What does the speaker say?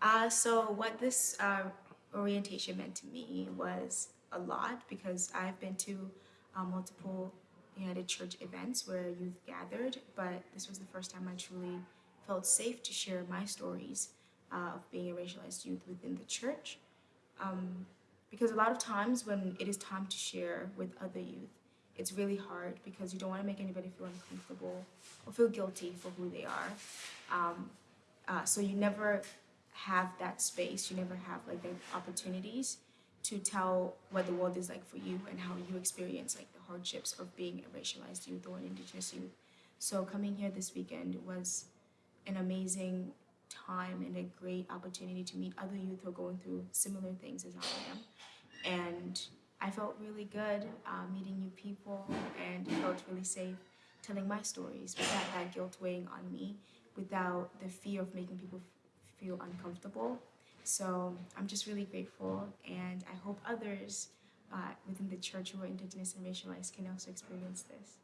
Uh, so what this uh, orientation meant to me was a lot because I've been to uh, multiple United Church events where youth gathered, but this was the first time I truly felt safe to share my stories uh, of being a racialized youth within the church. Um, because a lot of times when it is time to share with other youth, it's really hard because you don't want to make anybody feel uncomfortable or feel guilty for who they are. Um, uh, so you never have that space, you never have like the opportunities to tell what the world is like for you and how you experience like the hardships of being a racialized youth or an indigenous youth. So coming here this weekend was an amazing time and a great opportunity to meet other youth who are going through similar things as I am. And I felt really good uh, meeting new people and felt really safe telling my stories without that guilt weighing on me, without the fear of making people feel uncomfortable. So I'm just really grateful, and I hope others uh, within the church who are Indigenous and racialized can also experience this.